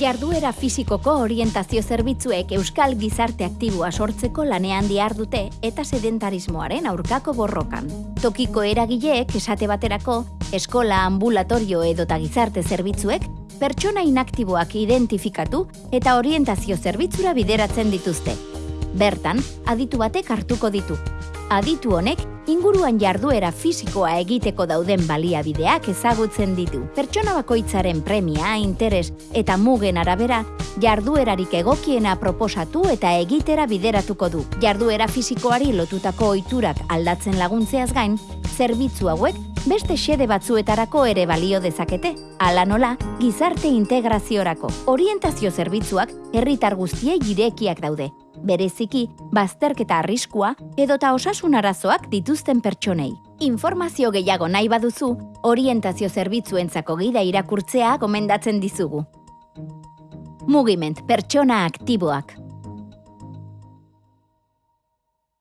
Jarduera fisikoko orientazio zerbitzuek euskal gizarte aktiboa sortzeko lanean diar dute eta sedentarismoaren aurkako borrokan. Tokiko eragileek esate baterako, eskola ambulatorio edota gizarte zerbitzuek pertsona inaktiboak identifikatu eta orientazio zerbitzura bideratzen dituzte. Bertan, aditu batek hartuko ditu. Aditu honek, inguruan jarduera fisikoa egiteko dauden baliabideak ezagutzen ditu. Pertsona bakoitzaren premia, interes eta mugen arabera, jarduerarik egokiena proposatu eta egitera bideratuko du. Jarduera fisikoari lotutako ohiturak aldatzen laguntzeaz gain, zerbitzu hauek beste xede batzuetarako ere balio dezakete. Hala nola, gizarte integraziorako orientazio zerbitzuak herritar guztiei girekiak daude. Bereziki, bazterketa arriskua edota osasun arazoak dituzten pertsonei. Informazio gehiago nahi baduzu, orientazio zerbitzuentzako gida irakurtzea gomendatzen dizugu. Mugiment pertsona aktiboak.